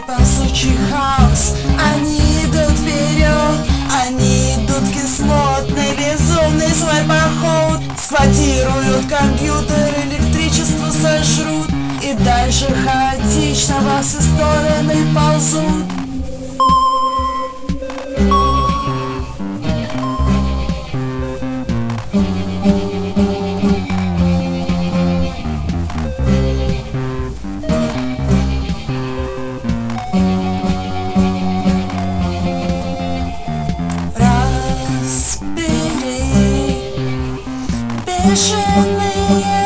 Они ползучий хаос, они идут вперед Они идут кислотный, безумный свой поход. Схватируют компьютер, электричество сожрут И дальше хаотично во все стороны ползут. 也是你。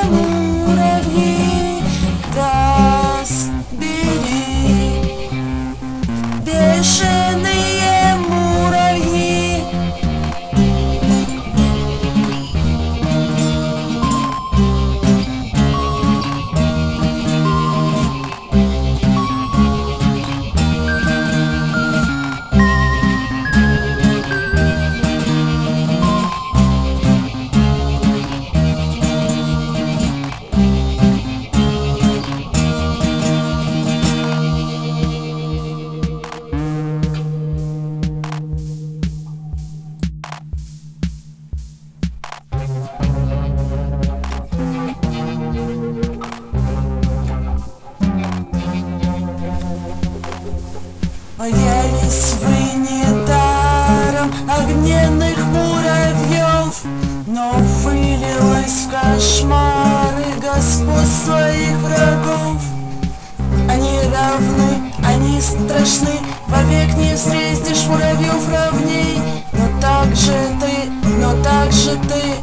Боялись вы недаром огненных муравьев Но вылилось в кошмары господ своих врагов. Они равны, они страшны, вовек не встретишь муравьев равней. Но так же ты, но так же ты